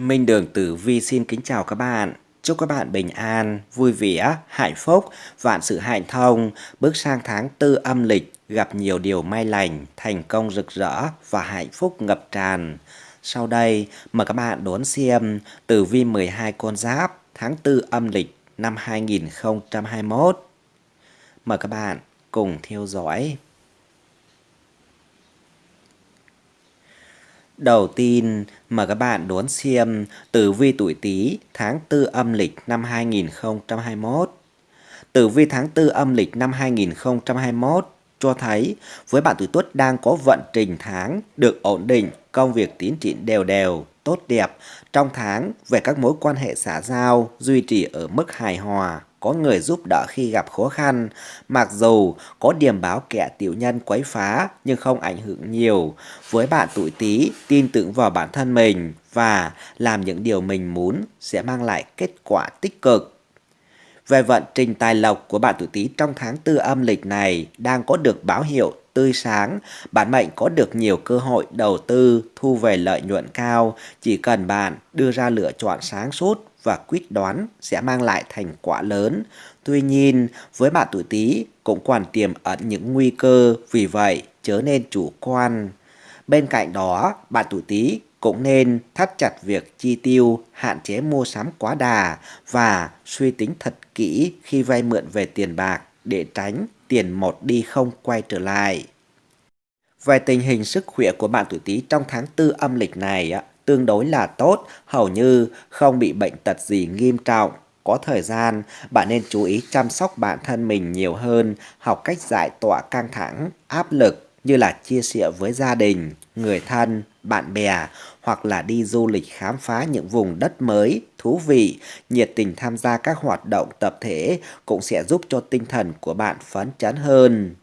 Minh Đường Tử Vi xin kính chào các bạn. Chúc các bạn bình an, vui vẻ, hạnh phúc, vạn sự hạnh thông, bước sang tháng tư âm lịch, gặp nhiều điều may lành, thành công rực rỡ và hạnh phúc ngập tràn. Sau đây, mời các bạn đón xem Tử Vi 12 con giáp tháng tư âm lịch năm 2021. Mời các bạn cùng theo dõi. Đầu tiên, mời các bạn đón xem tử vi tuổi Tý tháng 4 âm lịch năm 2021. Tử vi tháng 4 âm lịch năm 2021 cho thấy với bạn tuổi Tuất đang có vận trình tháng được ổn định, công việc tiến triển đều đều, tốt đẹp. Trong tháng, về các mối quan hệ xã giao duy trì ở mức hài hòa, có người giúp đỡ khi gặp khó khăn. Mặc dù có điểm báo kẻ tiểu nhân quấy phá nhưng không ảnh hưởng nhiều. Với bạn tuổi Tý, tin tưởng vào bản thân mình và làm những điều mình muốn sẽ mang lại kết quả tích cực. Về vận trình tài lộc của bạn tuổi Tý trong tháng tư âm lịch này đang có được báo hiệu tươi sáng, bản mệnh có được nhiều cơ hội đầu tư, thu về lợi nhuận cao, chỉ cần bạn đưa ra lựa chọn sáng suốt và quyết đoán sẽ mang lại thành quả lớn. Tuy nhiên, với bạn tuổi Tý cũng còn tiềm ẩn những nguy cơ, vì vậy chớ nên chủ quan. Bên cạnh đó, bạn tuổi Tý cũng nên thắt chặt việc chi tiêu, hạn chế mua sắm quá đà và suy tính thật kỹ khi vay mượn về tiền bạc để tránh tiền một đi không quay trở lại. Về tình hình sức khỏe của bạn tuổi Tý trong tháng tư âm lịch này tương đối là tốt, hầu như không bị bệnh tật gì nghiêm trọng. Có thời gian, bạn nên chú ý chăm sóc bản thân mình nhiều hơn, học cách giải tỏa căng thẳng, áp lực như là chia sẻ với gia đình, người thân, bạn bè hoặc là đi du lịch khám phá những vùng đất mới, thú vị, nhiệt tình tham gia các hoạt động tập thể cũng sẽ giúp cho tinh thần của bạn phấn chấn hơn.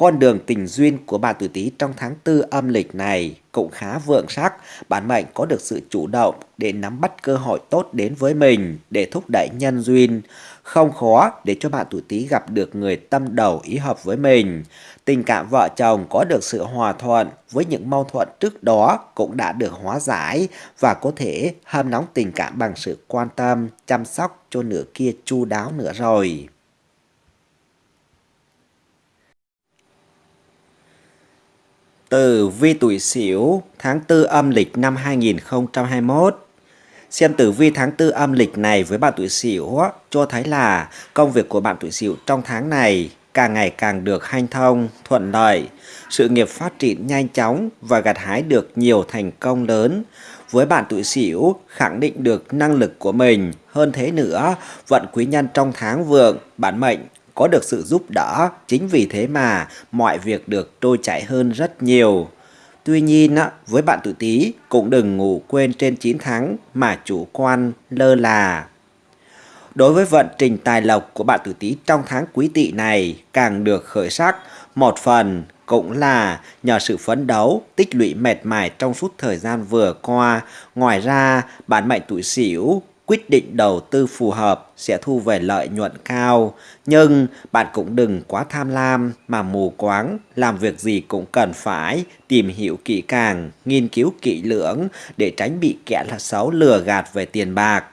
Con đường tình duyên của bạn tuổi Tý trong tháng tư âm lịch này cũng khá vượng sắc, bản mệnh có được sự chủ động để nắm bắt cơ hội tốt đến với mình để thúc đẩy nhân duyên. Không khó để cho bạn tuổi Tý gặp được người tâm đầu ý hợp với mình. Tình cảm vợ chồng có được sự hòa thuận với những mâu thuẫn trước đó cũng đã được hóa giải và có thể hâm nóng tình cảm bằng sự quan tâm, chăm sóc cho nửa kia chu đáo nữa rồi. Tử vi tuổi Sửu tháng 4 âm lịch năm 2021. Xem tử vi tháng 4 âm lịch này với bạn tuổi Sửu cho thấy là công việc của bạn tuổi Sửu trong tháng này càng ngày càng được hanh thông, thuận lợi, sự nghiệp phát triển nhanh chóng và gặt hái được nhiều thành công lớn. Với bạn tuổi Sửu khẳng định được năng lực của mình, hơn thế nữa, vận quý nhân trong tháng vượng, bản mệnh có được sự giúp đỡ, chính vì thế mà mọi việc được trôi chảy hơn rất nhiều. Tuy nhiên, với bạn tuổi Tý cũng đừng ngủ quên trên 9 tháng mà chủ quan lơ là. Đối với vận trình tài lộc của bạn tuổi Tý trong tháng quý tỵ này càng được khởi sắc, một phần cũng là nhờ sự phấn đấu, tích lũy mệt mỏi trong suốt thời gian vừa qua. Ngoài ra, bản mệnh tuổi Sửu quyết định đầu tư phù hợp sẽ thu về lợi nhuận cao. Nhưng bạn cũng đừng quá tham lam mà mù quáng, làm việc gì cũng cần phải tìm hiểu kỹ càng, nghiên cứu kỹ lưỡng để tránh bị kẻ là xấu lừa gạt về tiền bạc.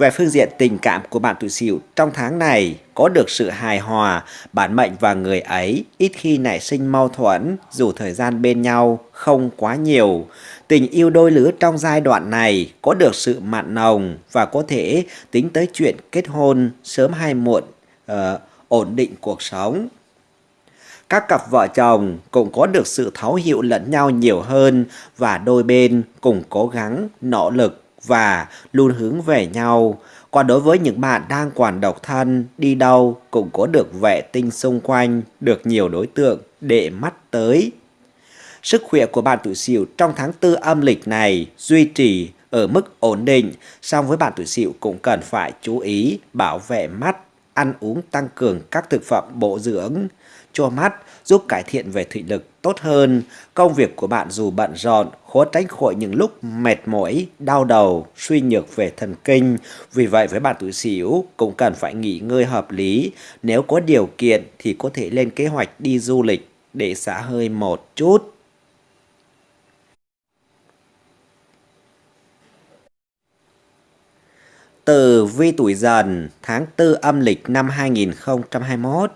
Về phương diện tình cảm của bạn tuổi Sửu trong tháng này có được sự hài hòa, bản mệnh và người ấy ít khi nảy sinh mâu thuẫn dù thời gian bên nhau không quá nhiều. Tình yêu đôi lứa trong giai đoạn này có được sự mặn nồng và có thể tính tới chuyện kết hôn sớm hay muộn, uh, ổn định cuộc sống. Các cặp vợ chồng cũng có được sự thấu hiểu lẫn nhau nhiều hơn và đôi bên cùng cố gắng, nỗ lực và luôn hướng về nhau. Còn đối với những bạn đang còn độc thân, đi đâu cũng có được vệ tinh xung quanh, được nhiều đối tượng để mắt tới. Sức khỏe của bạn tuổi Sửu trong tháng tư âm lịch này duy trì ở mức ổn định, song với bạn tuổi Sửu cũng cần phải chú ý bảo vệ mắt, ăn uống tăng cường các thực phẩm bổ dưỡng cho mắt, giúp cải thiện về thị lực tốt hơn. Công việc của bạn dù bận rộn, khó tránh khỏi những lúc mệt mỏi, đau đầu, suy nhược về thần kinh. Vì vậy với bạn tuổi Sửu cũng cần phải nghỉ ngơi hợp lý. Nếu có điều kiện thì có thể lên kế hoạch đi du lịch để xả hơi một chút. Từ vi tuổi dần tháng 4 âm lịch năm 2021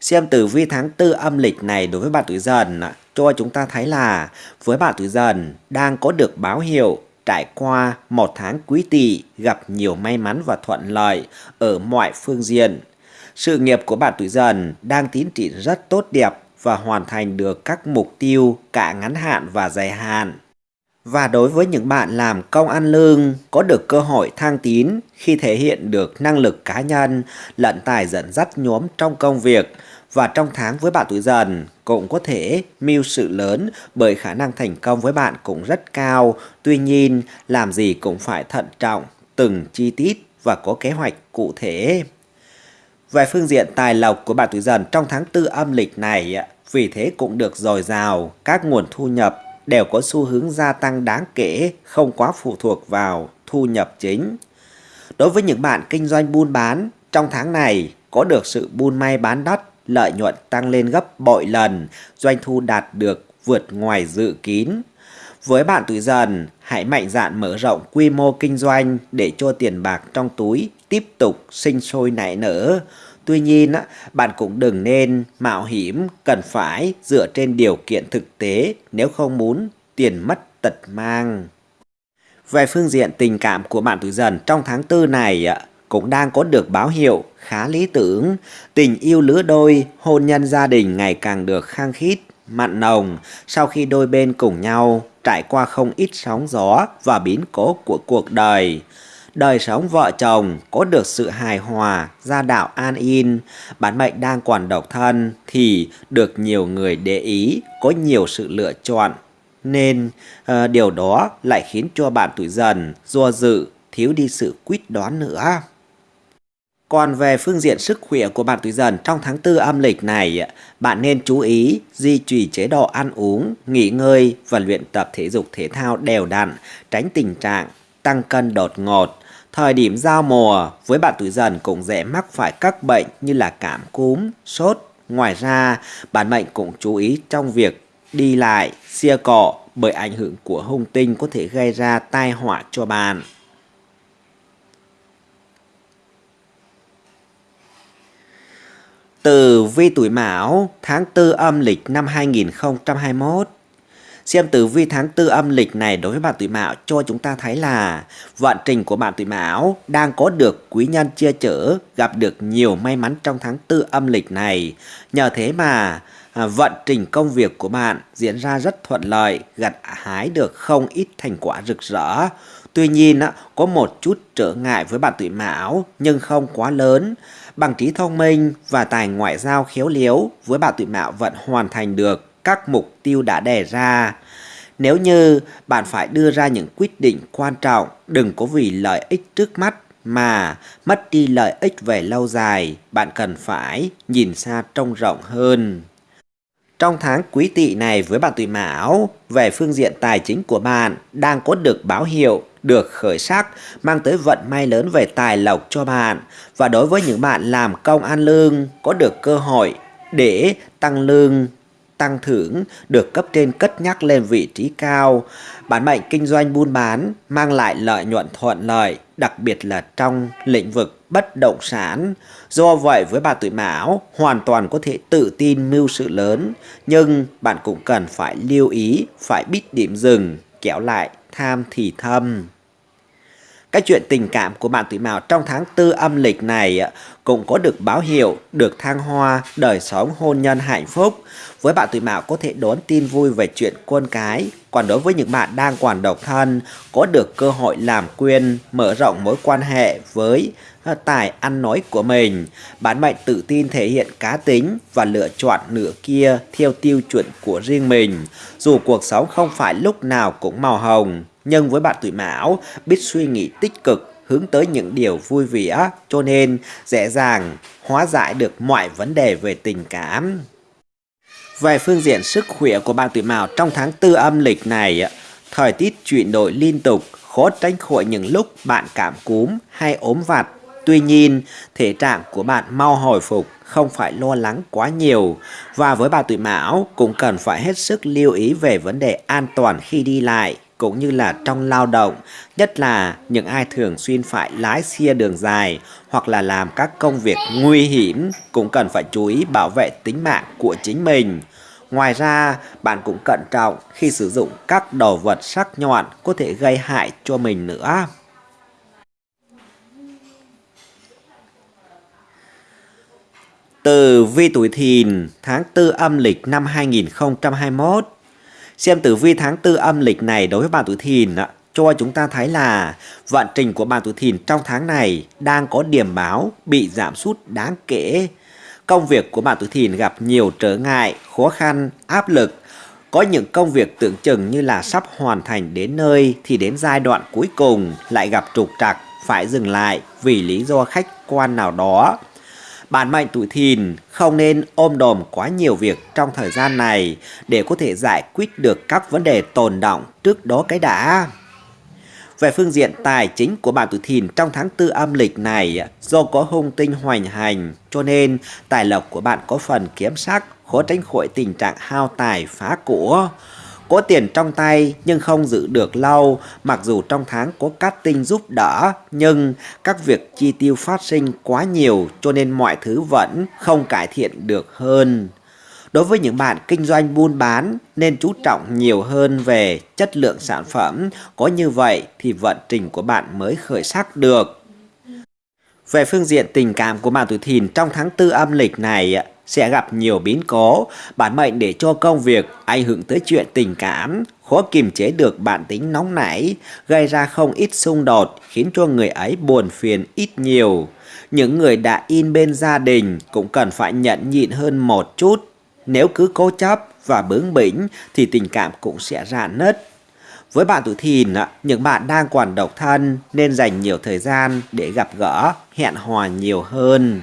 Xem tử vi tháng 4 âm lịch này đối với bạn tuổi dần cho chúng ta thấy là với bạn tuổi dần đang có được báo hiệu trải qua một tháng quý tỵ, gặp nhiều may mắn và thuận lợi ở mọi phương diện. Sự nghiệp của bạn tuổi dần đang tiến triển rất tốt đẹp và hoàn thành được các mục tiêu cả ngắn hạn và dài hạn. Và đối với những bạn làm công ăn lương có được cơ hội thăng tín khi thể hiện được năng lực cá nhân lận tài dẫn dắt nhóm trong công việc và trong tháng với bạn tuổi dần cũng có thể mưu sự lớn bởi khả năng thành công với bạn cũng rất cao. Tuy nhiên, làm gì cũng phải thận trọng, từng chi tiết và có kế hoạch cụ thể. Về phương diện tài lộc của bạn tuổi dần trong tháng tư âm lịch này, vì thế cũng được dồi dào, các nguồn thu nhập đều có xu hướng gia tăng đáng kể, không quá phụ thuộc vào thu nhập chính. Đối với những bạn kinh doanh buôn bán, trong tháng này có được sự buôn may bán đắt, lợi nhuận tăng lên gấp bội lần, doanh thu đạt được vượt ngoài dự kín. Với bạn tuổi dần, hãy mạnh dạn mở rộng quy mô kinh doanh để cho tiền bạc trong túi tiếp tục sinh sôi nảy nở. Tuy nhiên, bạn cũng đừng nên mạo hiểm, cần phải dựa trên điều kiện thực tế nếu không muốn tiền mất tật mang. Về phương diện tình cảm của bạn tuổi dần trong tháng tư này cũng đang có được báo hiệu khá lý tưởng. Tình yêu lứa đôi, hôn nhân gia đình ngày càng được khang khít, mặn nồng sau khi đôi bên cùng nhau trải qua không ít sóng gió và biến cố của cuộc đời đời sống vợ chồng có được sự hài hòa, gia đạo an yên, bản mệnh đang còn độc thân thì được nhiều người để ý, có nhiều sự lựa chọn. Nên uh, điều đó lại khiến cho bạn tuổi dần do dự, thiếu đi sự quyết đoán nữa. Còn về phương diện sức khỏe của bạn tuổi dần trong tháng 4 âm lịch này, bạn nên chú ý duy trì chế độ ăn uống, nghỉ ngơi và luyện tập thể dục thể thao đều đặn, tránh tình trạng tăng cân đột ngột. Thời điểm giao mùa với bạn tuổi dần cũng dễ mắc phải các bệnh như là cảm cúm, sốt. Ngoài ra, bạn mệnh cũng chú ý trong việc đi lại, xia cọ bởi ảnh hưởng của hung tinh có thể gây ra tai họa cho bạn. Từ vi tuổi Mão tháng 4 âm lịch năm 2021 Xem tử vi tháng tư âm lịch này đối với bạn tuổi Mão cho chúng ta thấy là vận trình của bạn tuổi Mão đang có được quý nhân chia chở, gặp được nhiều may mắn trong tháng tư âm lịch này. Nhờ thế mà à, vận trình công việc của bạn diễn ra rất thuận lợi, gặt hái được không ít thành quả rực rỡ. Tuy nhiên, có một chút trở ngại với bạn tuổi Mão nhưng không quá lớn. Bằng trí thông minh và tài ngoại giao khéo léo với bạn tuổi Mão vẫn hoàn thành được các mục tiêu đã đề ra. Nếu như bạn phải đưa ra những quyết định quan trọng, đừng có vì lợi ích trước mắt mà mất đi lợi ích về lâu dài, bạn cần phải nhìn xa trông rộng hơn. Trong tháng quý tỵ này với bạn tuổi mão, về phương diện tài chính của bạn đang có được báo hiệu, được khởi sắc, mang tới vận may lớn về tài lộc cho bạn. Và đối với những bạn làm công ăn lương, có được cơ hội để tăng lương tăng thưởng được cấp trên cất nhắc lên vị trí cao. Bản mệnh kinh doanh buôn bán mang lại lợi nhuận thuận lợi, đặc biệt là trong lĩnh vực bất động sản. Do vậy với bà tuổi mão hoàn toàn có thể tự tin mưu sự lớn, nhưng bạn cũng cần phải lưu ý, phải biết điểm dừng, kéo lại tham thì thâm. Cái chuyện tình cảm của bạn tuổi mão trong tháng tư âm lịch này ờ, cũng có được báo hiệu, được thăng hoa, đời sống hôn nhân hạnh phúc. Với bạn tuổi mão có thể đón tin vui về chuyện con cái. Còn đối với những bạn đang còn độc thân, có được cơ hội làm quyên, mở rộng mối quan hệ với ờ, tài ăn nói của mình. bạn mệnh tự tin thể hiện cá tính và lựa chọn nửa kia theo tiêu chuẩn của riêng mình. Dù cuộc sống không phải lúc nào cũng màu hồng, nhưng với bạn tuổi mão biết suy nghĩ tích cực hướng tới những điều vui vẻ cho nên dễ dàng hóa giải được mọi vấn đề về tình cảm. Về phương diện sức khỏe của bạn tuổi mão trong tháng tư âm lịch này, thời tiết chuyển đổi liên tục, khó tránh khỏi những lúc bạn cảm cúm hay ốm vặt. Tuy nhiên, thể trạng của bạn mau hồi phục, không phải lo lắng quá nhiều. Và với bà tuổi mão cũng cần phải hết sức lưu ý về vấn đề an toàn khi đi lại cũng như là trong lao động, nhất là những ai thường xuyên phải lái xe đường dài hoặc là làm các công việc nguy hiểm cũng cần phải chú ý bảo vệ tính mạng của chính mình. Ngoài ra, bạn cũng cẩn trọng khi sử dụng các đồ vật sắc nhọn có thể gây hại cho mình nữa. từ vi tuổi thìn tháng 4 âm lịch năm 2021 Xem tử vi tháng 4 âm lịch này đối với bạn tuổi thìn cho chúng ta thấy là vận trình của bạn tuổi thìn trong tháng này đang có điểm báo bị giảm sút đáng kể. Công việc của bạn tuổi thìn gặp nhiều trở ngại, khó khăn, áp lực. Có những công việc tưởng chừng như là sắp hoàn thành đến nơi thì đến giai đoạn cuối cùng lại gặp trục trặc, phải dừng lại vì lý do khách quan nào đó. Bản mệnh tuổi thìn không nên ôm đồm quá nhiều việc trong thời gian này để có thể giải quyết được các vấn đề tồn động trước đó cái đã. Về phương diện tài chính của bạn tuổi thìn trong tháng tư âm lịch này, do có hung tinh hoành hành, cho nên tài lộc của bạn có phần kiếm sắc, khó tránh khỏi tình trạng hao tài phá của. Có tiền trong tay nhưng không giữ được lâu, mặc dù trong tháng có cắt tinh giúp đỡ, nhưng các việc chi tiêu phát sinh quá nhiều cho nên mọi thứ vẫn không cải thiện được hơn. Đối với những bạn kinh doanh buôn bán nên chú trọng nhiều hơn về chất lượng sản phẩm, có như vậy thì vận trình của bạn mới khởi sắc được. Về phương diện tình cảm của bạn tuổi thìn trong tháng tư âm lịch này sẽ gặp nhiều biến cố, bản mệnh để cho công việc ảnh hưởng tới chuyện tình cảm, khó kiềm chế được bản tính nóng nảy, gây ra không ít xung đột, khiến cho người ấy buồn phiền ít nhiều. Những người đã in bên gia đình cũng cần phải nhận nhịn hơn một chút. Nếu cứ cố chấp và bướng bỉnh thì tình cảm cũng sẽ rạn nứt. Với bạn tuổi thìn, những bạn đang còn độc thân nên dành nhiều thời gian để gặp gỡ, hẹn hò nhiều hơn.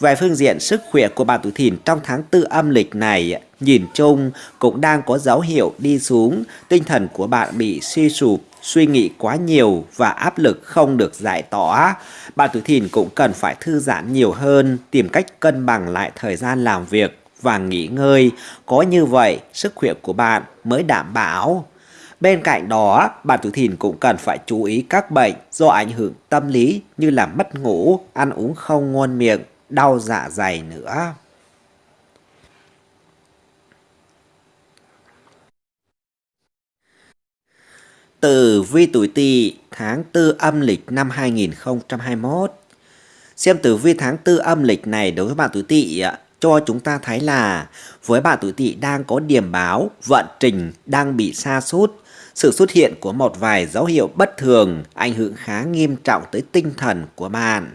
Về phương diện sức khỏe của bạn tuổi thìn trong tháng tư âm lịch này, nhìn chung cũng đang có dấu hiệu đi xuống, tinh thần của bạn bị suy sụp, suy nghĩ quá nhiều và áp lực không được giải tỏa. Bạn tuổi thìn cũng cần phải thư giãn nhiều hơn, tìm cách cân bằng lại thời gian làm việc và nghỉ ngơi. Có như vậy, sức khỏe của bạn mới đảm bảo. Bên cạnh đó, bạn tuổi thìn cũng cần phải chú ý các bệnh do ảnh hưởng tâm lý như là mất ngủ, ăn uống không ngon miệng, đau dạ dày nữa. Tử vi tuổi Tỵ tháng 4 âm lịch năm 2021. Xem tử vi tháng 4 âm lịch này đối với bạn tuổi Tỵ cho chúng ta thấy là với bạn tuổi Tỵ đang có điểm báo vận trình đang bị sa sút sự xuất hiện của một vài dấu hiệu bất thường, ảnh hưởng khá nghiêm trọng tới tinh thần của bạn.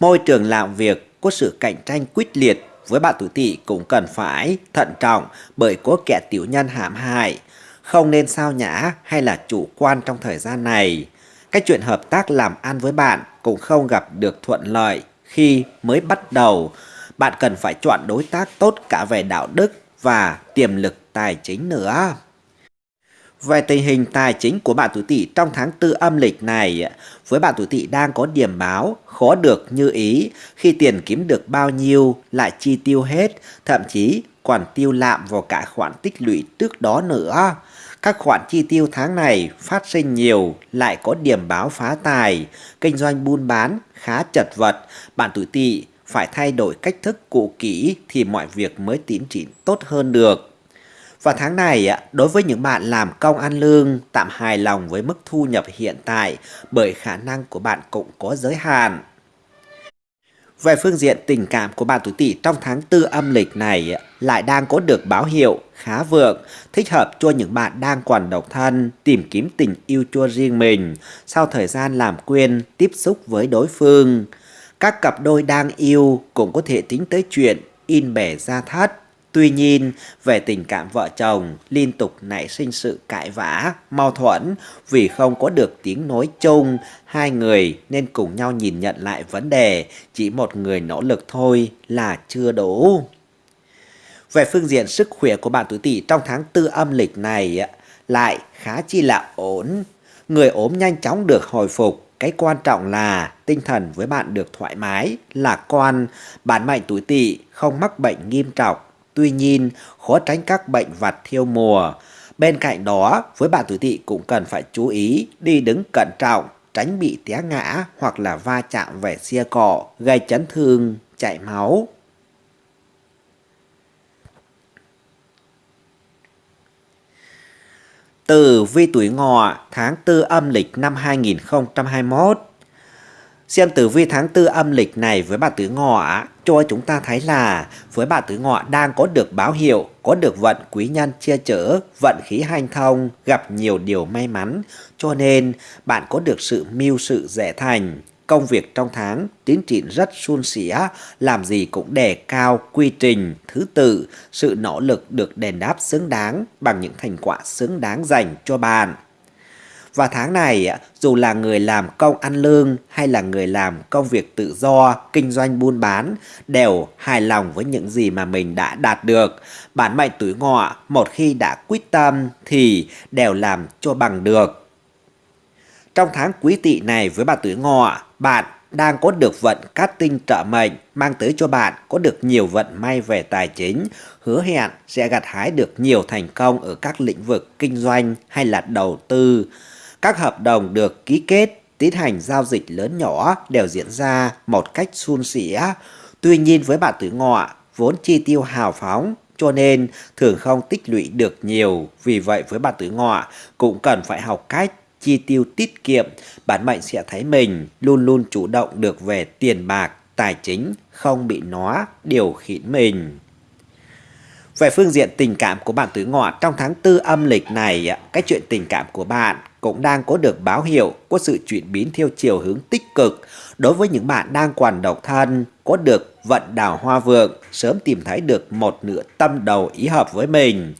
Môi trường làm việc có sự cạnh tranh quyết liệt với bạn tuổi tỵ cũng cần phải thận trọng bởi có kẻ tiểu nhân hãm hại. Không nên sao nhã hay là chủ quan trong thời gian này. các chuyện hợp tác làm ăn với bạn cũng không gặp được thuận lợi khi mới bắt đầu. Bạn cần phải chọn đối tác tốt cả về đạo đức và tiềm lực tài chính nữa. Về tình hình tài chính của bạn tuổi Tỵ trong tháng tư âm lịch này, với bạn tuổi Tỵ đang có điểm báo khó được như ý, khi tiền kiếm được bao nhiêu lại chi tiêu hết, thậm chí còn tiêu lạm vào cả khoản tích lũy trước đó nữa. Các khoản chi tiêu tháng này phát sinh nhiều, lại có điểm báo phá tài, kinh doanh buôn bán khá chật vật, bạn tuổi Tỵ phải thay đổi cách thức cụ kỹ thì mọi việc mới tiến triển tốt hơn được. Và tháng này, đối với những bạn làm công ăn lương, tạm hài lòng với mức thu nhập hiện tại bởi khả năng của bạn cũng có giới hạn. Về phương diện tình cảm của bạn tuổi Tỵ trong tháng tư âm lịch này lại đang có được báo hiệu khá vượng, thích hợp cho những bạn đang còn độc thân, tìm kiếm tình yêu cho riêng mình sau thời gian làm quen, tiếp xúc với đối phương. Các cặp đôi đang yêu cũng có thể tính tới chuyện in bẻ ra thắt Tuy nhiên, về tình cảm vợ chồng liên tục nảy sinh sự cãi vã, mâu thuẫn vì không có được tiếng nói chung, hai người nên cùng nhau nhìn nhận lại vấn đề, chỉ một người nỗ lực thôi là chưa đủ. Về phương diện sức khỏe của bạn tuổi Tỵ trong tháng tư âm lịch này lại khá chi là ổn. Người ốm nhanh chóng được hồi phục, cái quan trọng là tinh thần với bạn được thoải mái, lạc quan, bản mệnh tuổi Tỵ không mắc bệnh nghiêm trọng Tuy nhiên, khó tránh các bệnh vặt thiêu mùa. Bên cạnh đó, với bạn tuổi tỵ cũng cần phải chú ý đi đứng cẩn trọng, tránh bị té ngã hoặc là va chạm về xe cọ, gây chấn thương, chảy máu. Từ vi tuổi ngọ tháng 4 âm lịch năm 2021 Xem tử vi tháng tư âm lịch này với bà tứ ngọ cho chúng ta thấy là với bà tứ ngọ đang có được báo hiệu, có được vận quý nhân che chở, vận khí hanh thông, gặp nhiều điều may mắn, cho nên bạn có được sự mưu sự dễ thành. Công việc trong tháng tiến triển rất suôn sẻ, làm gì cũng đề cao quy trình, thứ tự, sự nỗ lực được đền đáp xứng đáng bằng những thành quả xứng đáng dành cho bạn. Và tháng này, à, dù là người làm công ăn lương hay là người làm công việc tự do, kinh doanh buôn bán, đều hài lòng với những gì mà mình đã đạt được. Bản mệnh tuổi ngọ, một khi đã quyết tâm thì đều làm cho bằng được. Trong tháng quý tỵ này với bà tuổi ngọ, bạn đang có được vận cát tinh trợ mệnh mang tới cho bạn có được nhiều vận may về tài chính, hứa hẹn sẽ gặt hái được nhiều thành công ở các lĩnh vực kinh doanh hay là đầu tư. Các hợp đồng được ký kết, tiến hành giao dịch lớn nhỏ đều diễn ra một cách suôn sẻ. Tuy nhiên với bạn tuổi ngọ, vốn chi tiêu hào phóng cho nên thường không tích lũy được nhiều. Vì vậy với bạn tuổi ngọ cũng cần phải học cách chi tiêu tiết kiệm. Bản mệnh sẽ thấy mình luôn luôn chủ động được về tiền bạc, tài chính, không bị nó điều khiển mình. Về phương diện tình cảm của bạn tuổi ngọ trong tháng tư âm lịch này, cái chuyện tình cảm của bạn cũng đang có được báo hiệu có sự chuyển biến theo chiều hướng tích cực. Đối với những bạn đang còn độc thân, có được vận đào hoa vượng, sớm tìm thấy được một nửa tâm đầu ý hợp với mình.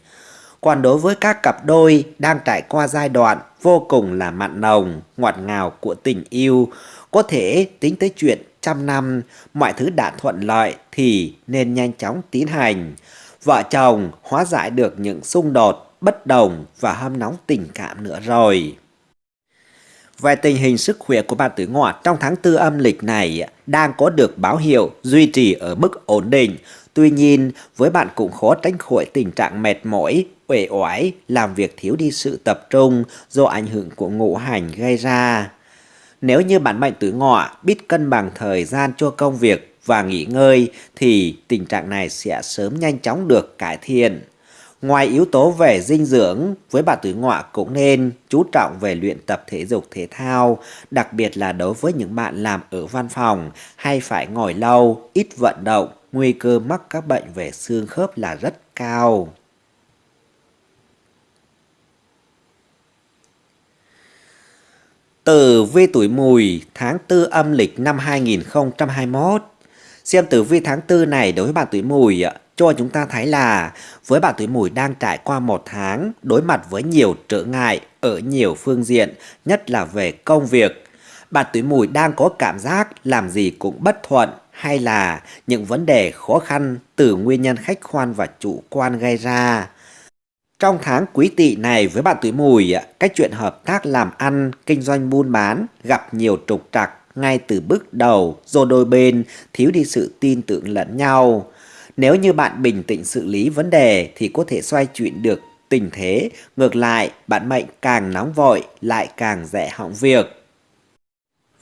Còn đối với các cặp đôi đang trải qua giai đoạn vô cùng là mặn nồng, ngọt ngào của tình yêu, có thể tính tới chuyện trăm năm, mọi thứ đã thuận lợi thì nên nhanh chóng tiến hành. Vợ chồng hóa giải được những xung đột bất đồng và hâm nóng tình cảm nữa rồi. Về tình hình sức khỏe của bạn tuổi ngọ trong tháng tư âm lịch này đang có được báo hiệu duy trì ở mức ổn định. Tuy nhiên, với bạn cũng khó tránh khỏi tình trạng mệt mỏi, uể oải, làm việc thiếu đi sự tập trung do ảnh hưởng của ngũ hành gây ra. Nếu như bạn mệnh tuổi ngọ biết cân bằng thời gian cho công việc và nghỉ ngơi thì tình trạng này sẽ sớm nhanh chóng được cải thiện. Ngoài yếu tố về dinh dưỡng, với bà tuổi ngọ cũng nên chú trọng về luyện tập thể dục thể thao, đặc biệt là đối với những bạn làm ở văn phòng hay phải ngồi lâu, ít vận động, nguy cơ mắc các bệnh về xương khớp là rất cao. Tử vi tuổi mùi tháng 4 âm lịch năm 2021 Xem tử vi tháng 4 này đối với bạn tuổi mùi cho chúng ta thấy là với bạn tuổi mùi đang trải qua một tháng đối mặt với nhiều trở ngại ở nhiều phương diện, nhất là về công việc. Bạn tuổi mùi đang có cảm giác làm gì cũng bất thuận hay là những vấn đề khó khăn từ nguyên nhân khách quan và chủ quan gây ra. Trong tháng quý tỵ này với bạn tuổi mùi, cách chuyện hợp tác làm ăn, kinh doanh buôn bán gặp nhiều trục trặc ngay từ bước đầu do đôi bên thiếu đi sự tin tưởng lẫn nhau. Nếu như bạn bình tĩnh xử lý vấn đề thì có thể xoay chuyển được tình thế. Ngược lại, bạn mệnh càng nóng vội lại càng dễ hỏng việc.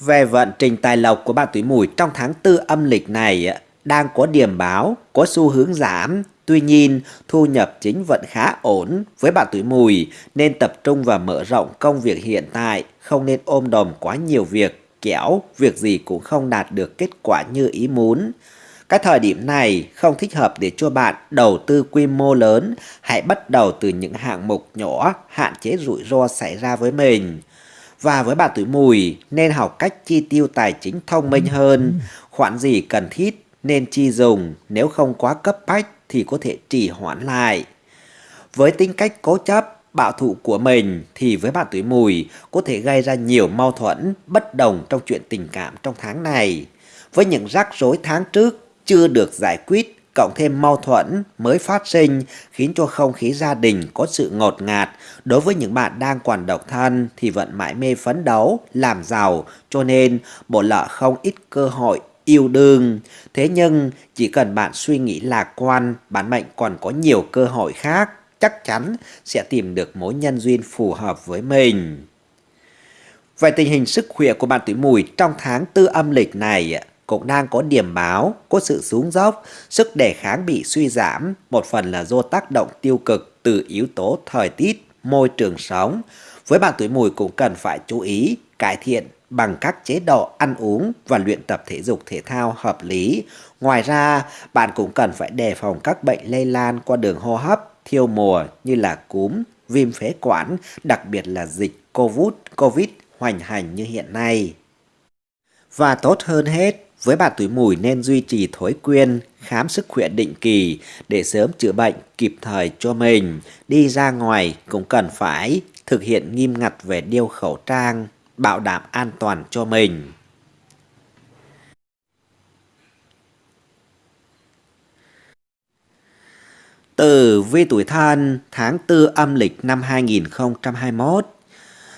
Về vận trình tài lộc của bạn tuổi mùi trong tháng tư âm lịch này đang có điểm báo, có xu hướng giảm. Tuy nhiên, thu nhập chính vẫn khá ổn với bạn tuổi mùi nên tập trung và mở rộng công việc hiện tại, không nên ôm đồm quá nhiều việc, kéo, việc gì cũng không đạt được kết quả như ý muốn. Cái thời điểm này không thích hợp để cho bạn đầu tư quy mô lớn, hãy bắt đầu từ những hạng mục nhỏ, hạn chế rủi ro xảy ra với mình. Và với bạn tuổi mùi nên học cách chi tiêu tài chính thông minh hơn, khoản gì cần thiết nên chi dùng, nếu không quá cấp bách thì có thể trì hoãn lại. Với tính cách cố chấp, bạo thủ của mình thì với bạn tuổi mùi có thể gây ra nhiều mâu thuẫn, bất đồng trong chuyện tình cảm trong tháng này. Với những rắc rối tháng trước chưa được giải quyết, cộng thêm mâu thuẫn mới phát sinh khiến cho không khí gia đình có sự ngột ngạt. Đối với những bạn đang còn độc thân thì vẫn mãi mê phấn đấu, làm giàu, cho nên bộ lợ không ít cơ hội yêu đương. Thế nhưng chỉ cần bạn suy nghĩ lạc quan, bản mệnh còn có nhiều cơ hội khác chắc chắn sẽ tìm được mối nhân duyên phù hợp với mình. Về tình hình sức khỏe của bạn tuổi mùi trong tháng tư âm lịch này cũng đang có điểm báo, có sự xuống dốc, sức đề kháng bị suy giảm, một phần là do tác động tiêu cực từ yếu tố thời tiết, môi trường sống. Với bạn tuổi mùi cũng cần phải chú ý cải thiện bằng các chế độ ăn uống và luyện tập thể dục thể thao hợp lý. Ngoài ra, bạn cũng cần phải đề phòng các bệnh lây lan qua đường hô hấp, thiêu mùa như là cúm, viêm phế quản, đặc biệt là dịch COVID, COVID hoành hành như hiện nay. Và tốt hơn hết, với bạn tuổi mùi nên duy trì thói quen khám sức khỏe định kỳ để sớm chữa bệnh kịp thời cho mình. Đi ra ngoài cũng cần phải thực hiện nghiêm ngặt về đeo khẩu trang, bảo đảm an toàn cho mình. Tử vi tuổi thân tháng 4 âm lịch năm 2021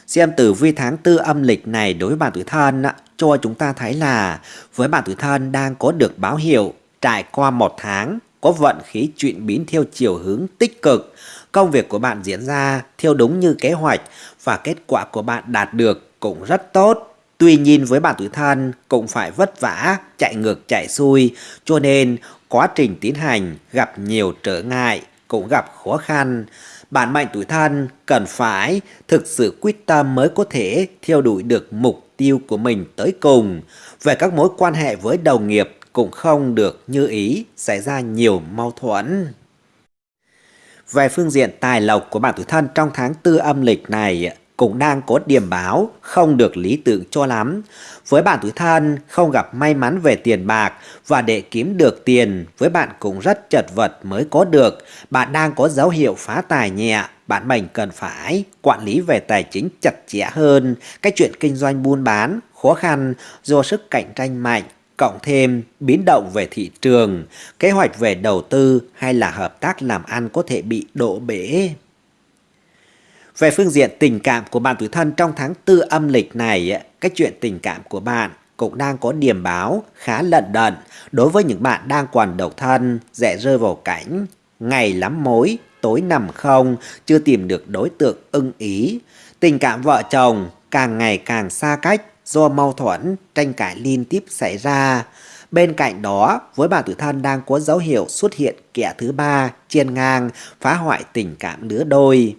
Xem tử vi tháng tư âm lịch này đối với bạn tuổi thân cho chúng ta thấy là với bạn tuổi thân đang có được báo hiệu trải qua một tháng có vận khí chuyển biến theo chiều hướng tích cực. Công việc của bạn diễn ra theo đúng như kế hoạch và kết quả của bạn đạt được cũng rất tốt. Tuy nhiên với bạn tuổi thân cũng phải vất vả, chạy ngược chạy xuôi cho nên quá trình tiến hành gặp nhiều trở ngại, cũng gặp khó khăn bản mệnh tuổi thân cần phải thực sự quyết tâm mới có thể theo đuổi được mục tiêu của mình tới cùng. Về các mối quan hệ với đồng nghiệp cũng không được như ý, xảy ra nhiều mâu thuẫn. Về phương diện tài lộc của bạn tuổi thân trong tháng tư âm lịch này cũng đang có điểm báo không được lý tưởng cho lắm. Với bạn tuổi thân không gặp may mắn về tiền bạc và để kiếm được tiền với bạn cũng rất chật vật mới có được. Bạn đang có dấu hiệu phá tài nhẹ, bạn mình cần phải quản lý về tài chính chặt chẽ hơn. Cái chuyện kinh doanh buôn bán khó khăn do sức cạnh tranh mạnh cộng thêm biến động về thị trường, kế hoạch về đầu tư hay là hợp tác làm ăn có thể bị đổ bể. Về phương diện tình cảm của bạn tuổi thân trong tháng tư âm lịch này, cái chuyện tình cảm của bạn cũng đang có điểm báo khá lận đận đối với những bạn đang còn độc thân, dễ rơi vào cảnh ngày lắm mối, tối nằm không, chưa tìm được đối tượng ưng ý. Tình cảm vợ chồng càng ngày càng xa cách do mâu thuẫn, tranh cãi liên tiếp xảy ra. Bên cạnh đó, với bạn tuổi thân đang có dấu hiệu xuất hiện kẻ thứ ba, chiên ngang, phá hoại tình cảm lứa đôi.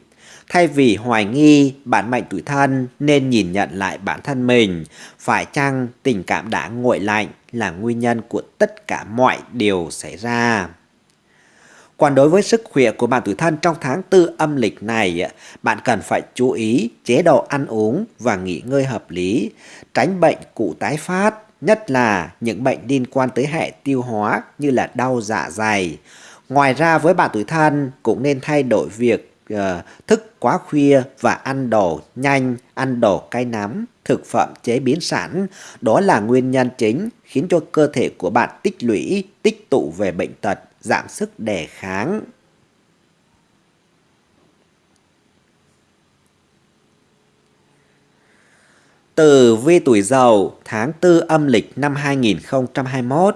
Thay vì hoài nghi bản mệnh tuổi thân nên nhìn nhận lại bản thân mình, phải chăng tình cảm đã nguội lạnh là nguyên nhân của tất cả mọi điều xảy ra. Còn đối với sức khỏe của bạn tuổi thân trong tháng tư âm lịch này, bạn cần phải chú ý chế độ ăn uống và nghỉ ngơi hợp lý, tránh bệnh cụ tái phát, nhất là những bệnh liên quan tới hệ tiêu hóa như là đau dạ dày. Ngoài ra với bạn tuổi thân cũng nên thay đổi việc Ờ, thức quá khuya và ăn đồ nhanh, ăn đồ cay nắm, thực phẩm chế biến sẵn. Đó là nguyên nhân chính khiến cho cơ thể của bạn tích lũy, tích tụ về bệnh tật, giảm sức đề kháng. Từ vi tuổi dậu tháng 4 âm lịch năm 2021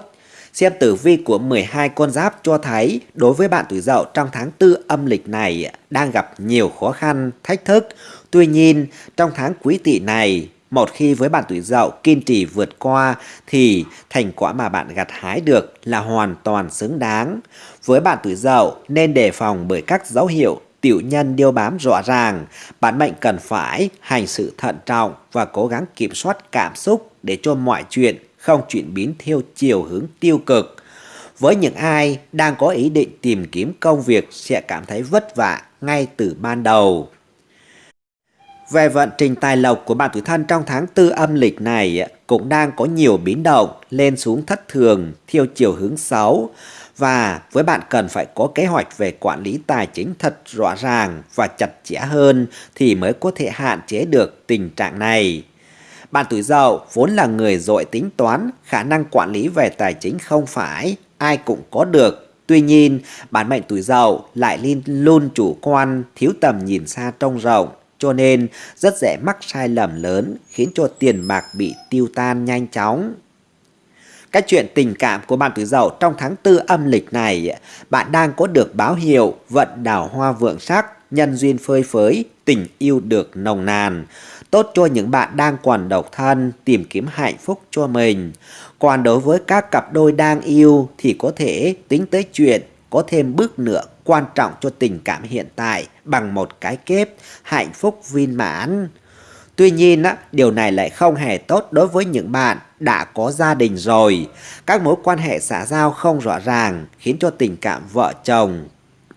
Xem tử vi của 12 con giáp cho thấy đối với bạn tuổi dậu trong tháng 4 âm lịch này đang gặp nhiều khó khăn, thách thức. Tuy nhiên, trong tháng quý tỵ này, một khi với bạn tuổi dậu kiên trì vượt qua thì thành quả mà bạn gặt hái được là hoàn toàn xứng đáng. Với bạn tuổi dậu nên đề phòng bởi các dấu hiệu tiểu nhân điêu bám rõ ràng, bạn mệnh cần phải hành sự thận trọng và cố gắng kiểm soát cảm xúc để cho mọi chuyện không chuyển biến theo chiều hướng tiêu cực. Với những ai đang có ý định tìm kiếm công việc sẽ cảm thấy vất vả ngay từ ban đầu. Về vận trình tài lộc của bạn tuổi thân trong tháng tư âm lịch này cũng đang có nhiều biến động lên xuống thất thường theo chiều hướng xấu và với bạn cần phải có kế hoạch về quản lý tài chính thật rõ ràng và chặt chẽ hơn thì mới có thể hạn chế được tình trạng này. Bạn tuổi dậu vốn là người dội tính toán, khả năng quản lý về tài chính không phải ai cũng có được. Tuy nhiên, bản mệnh tuổi dậu lại luôn chủ quan, thiếu tầm nhìn xa trông rộng, cho nên rất dễ mắc sai lầm lớn khiến cho tiền bạc bị tiêu tan nhanh chóng. cái chuyện tình cảm của bạn tuổi dậu trong tháng tư âm lịch này, bạn đang có được báo hiệu vận đào hoa vượng sắc, nhân duyên phơi phới, tình yêu được nồng nàn. Tốt cho những bạn đang còn độc thân, tìm kiếm hạnh phúc cho mình. Còn đối với các cặp đôi đang yêu thì có thể tính tới chuyện có thêm bước nữa quan trọng cho tình cảm hiện tại bằng một cái kép hạnh phúc viên mãn. Tuy nhiên, điều này lại không hề tốt đối với những bạn đã có gia đình rồi. Các mối quan hệ xã giao không rõ ràng khiến cho tình cảm vợ chồng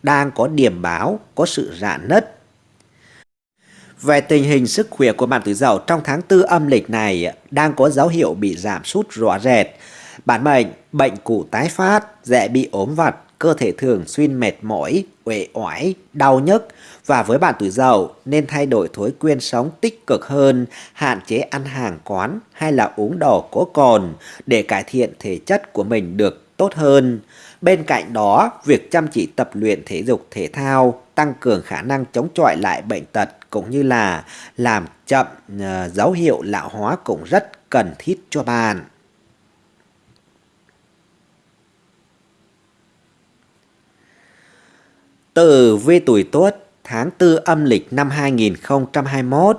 đang có điểm báo, có sự rạn nứt. Về tình hình sức khỏe của bạn tuổi dậu trong tháng tư âm lịch này đang có dấu hiệu bị giảm sút rõ rệt. Bản mệnh, bệnh cụ tái phát, dễ bị ốm vặt, cơ thể thường xuyên mệt mỏi, uể oải, đau nhức và với bạn tuổi dậu nên thay đổi thói quen sống tích cực hơn, hạn chế ăn hàng quán hay là uống đồ có cồn để cải thiện thể chất của mình được tốt hơn. Bên cạnh đó, việc chăm chỉ tập luyện thể dục thể thao tăng cường khả năng chống chọi lại bệnh tật cũng như là làm chậm ờ, dấu hiệu lão hóa cũng rất cần thiết cho bạn. Tử vi tuổi Tuất tháng 4 âm lịch năm 2021.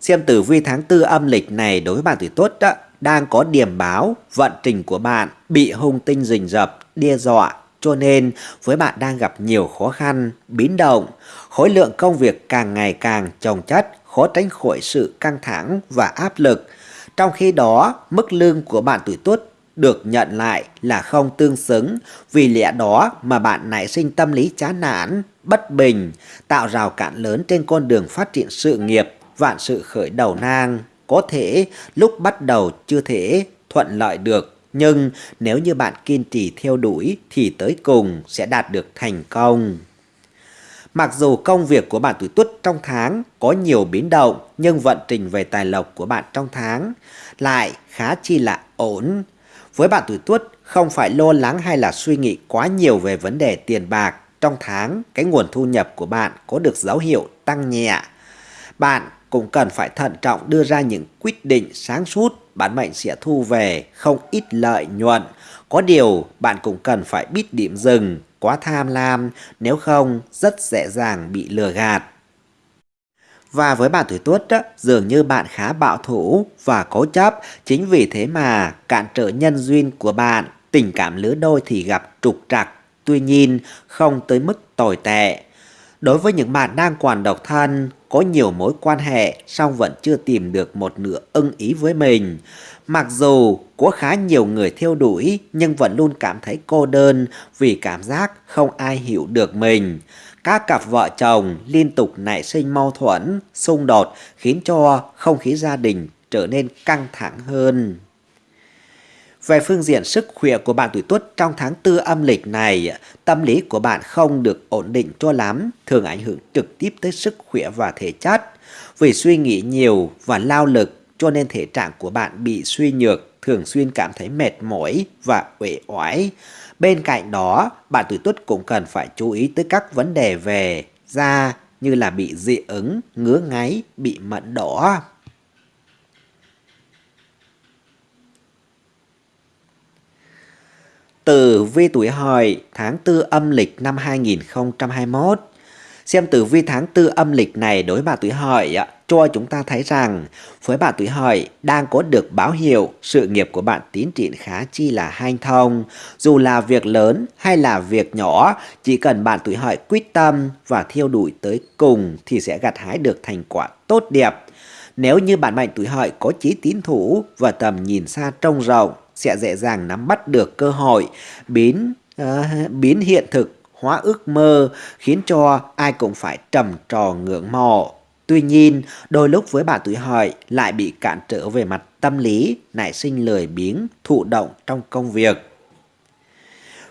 Xem tử vi tháng 4 âm lịch này đối với bạn tuổi Tuất đó, đang có điểm báo vận trình của bạn bị hung tinh rình rập, đe dọa cho nên với bạn đang gặp nhiều khó khăn, biến động, khối lượng công việc càng ngày càng chồng chất, khó tránh khỏi sự căng thẳng và áp lực. Trong khi đó, mức lương của bạn tuổi Tuất được nhận lại là không tương xứng, vì lẽ đó mà bạn nảy sinh tâm lý chán nản, bất bình, tạo rào cản lớn trên con đường phát triển sự nghiệp, vạn sự khởi đầu nang. Có thể lúc bắt đầu chưa thể thuận lợi được, nhưng nếu như bạn kiên trì theo đuổi thì tới cùng sẽ đạt được thành công. Mặc dù công việc của bạn tuổi tuất trong tháng có nhiều biến động, nhưng vận trình về tài lộc của bạn trong tháng lại khá chi là ổn. Với bạn tuổi tuất, không phải lo lắng hay là suy nghĩ quá nhiều về vấn đề tiền bạc. Trong tháng, cái nguồn thu nhập của bạn có được dấu hiệu tăng nhẹ. Bạn cũng cần phải thận trọng đưa ra những quyết định sáng suốt, bản mệnh sẽ thu về không ít lợi nhuận. Có điều, bạn cũng cần phải biết điểm dừng, quá tham lam, nếu không rất dễ dàng bị lừa gạt. Và với bạn tuổi tuất đó, dường như bạn khá bạo thủ và cố chấp, chính vì thế mà cản trở nhân duyên của bạn, tình cảm lứa đôi thì gặp trục trặc, tuy nhiên không tới mức tồi tệ. Đối với những bạn đang còn độc thân, có nhiều mối quan hệ song vẫn chưa tìm được một nửa ưng ý với mình. Mặc dù có khá nhiều người theo đuổi nhưng vẫn luôn cảm thấy cô đơn vì cảm giác không ai hiểu được mình. Các cặp vợ chồng liên tục nảy sinh mâu thuẫn, xung đột khiến cho không khí gia đình trở nên căng thẳng hơn. Về phương diện sức khỏe của bạn tuổi tuất trong tháng tư âm lịch này, tâm lý của bạn không được ổn định cho lắm, thường ảnh hưởng trực tiếp tới sức khỏe và thể chất. Vì suy nghĩ nhiều và lao lực cho nên thể trạng của bạn bị suy nhược, thường xuyên cảm thấy mệt mỏi và uể oải. Bên cạnh đó, bạn tuổi tuất cũng cần phải chú ý tới các vấn đề về da như là bị dị ứng, ngứa ngáy, bị mận đỏ. Tử vi tuổi hợi tháng 4 âm lịch năm 2021 Xem tử vi tháng 4 âm lịch này đối bà tuổi hợi cho chúng ta thấy rằng với bà tuổi hợi đang có được báo hiệu sự nghiệp của bạn tiến triển khá chi là hanh thông. Dù là việc lớn hay là việc nhỏ, chỉ cần bạn tuổi hợi quyết tâm và theo đuổi tới cùng thì sẽ gặt hái được thành quả tốt đẹp. Nếu như bạn mệnh tuổi hợi có chí tín thủ và tầm nhìn xa trông rộng, sẽ dễ dàng nắm bắt được cơ hội biến uh, biến hiện thực hóa ước mơ khiến cho ai cũng phải trầm trò ngưỡng mộ. Tuy nhiên, đôi lúc với bạn tuổi hợi lại bị cản trở về mặt tâm lý, nảy sinh lười biếng, thụ động trong công việc.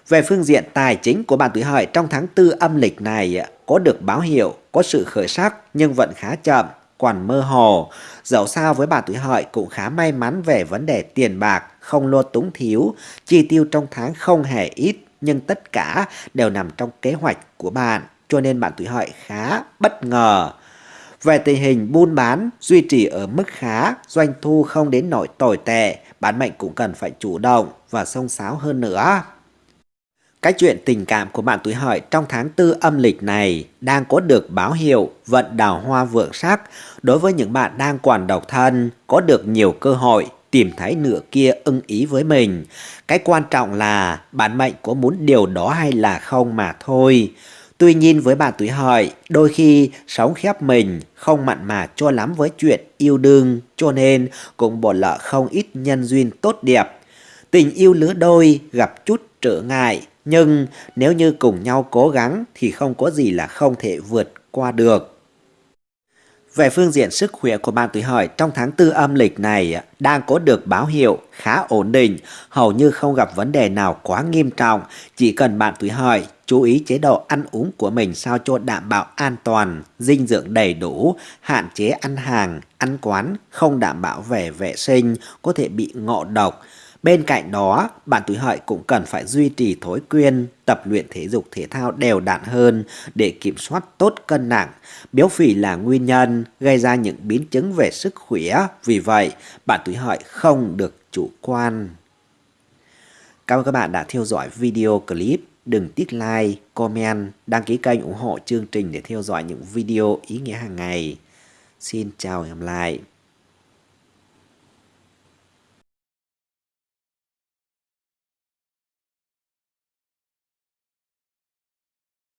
Về phương diện tài chính của bạn tuổi hợi trong tháng 4 âm lịch này có được báo hiệu, có sự khởi sắc nhưng vẫn khá chậm, còn mơ hồ. Dẫu sao với bạn tuổi hợi cũng khá may mắn về vấn đề tiền bạc, không lo túng thiếu, chi tiêu trong tháng không hề ít nhưng tất cả đều nằm trong kế hoạch của bạn cho nên bạn tuổi hợi khá bất ngờ. Về tình hình buôn bán duy trì ở mức khá, doanh thu không đến nỗi tồi tệ, bán mệnh cũng cần phải chủ động và sông sáo hơn nữa. Cái chuyện tình cảm của bạn tuổi hợi trong tháng tư âm lịch này đang có được báo hiệu vận đào hoa vượng sắc đối với những bạn đang còn độc thân, có được nhiều cơ hội tìm thấy nửa kia ưng ý với mình. Cái quan trọng là bản mệnh có muốn điều đó hay là không mà thôi. Tuy nhiên với bạn tuổi hợi, đôi khi sống khép mình, không mặn mà cho lắm với chuyện yêu đương, cho nên cũng bỏ lỡ không ít nhân duyên tốt đẹp. Tình yêu lứa đôi gặp chút trở ngại, nhưng nếu như cùng nhau cố gắng thì không có gì là không thể vượt qua được. Về phương diện sức khỏe của bạn tuổi hợi trong tháng tư âm lịch này đang có được báo hiệu khá ổn định, hầu như không gặp vấn đề nào quá nghiêm trọng. Chỉ cần bạn tuổi hợi chú ý chế độ ăn uống của mình sao cho đảm bảo an toàn, dinh dưỡng đầy đủ, hạn chế ăn hàng, ăn quán, không đảm bảo về vệ sinh, có thể bị ngộ độc. Bên cạnh đó, bạn tuổi hợi cũng cần phải duy trì thói quen tập luyện thể dục thể thao đều đặn hơn để kiểm soát tốt cân nặng. Béo phì là nguyên nhân gây ra những biến chứng về sức khỏe, vì vậy bạn tuổi hợi không được chủ quan. Cảm ơn các bạn đã theo dõi video clip. Đừng tiếc like, comment, đăng ký kênh ủng hộ chương trình để theo dõi những video ý nghĩa hàng ngày. Xin chào và hẹn gặp lại.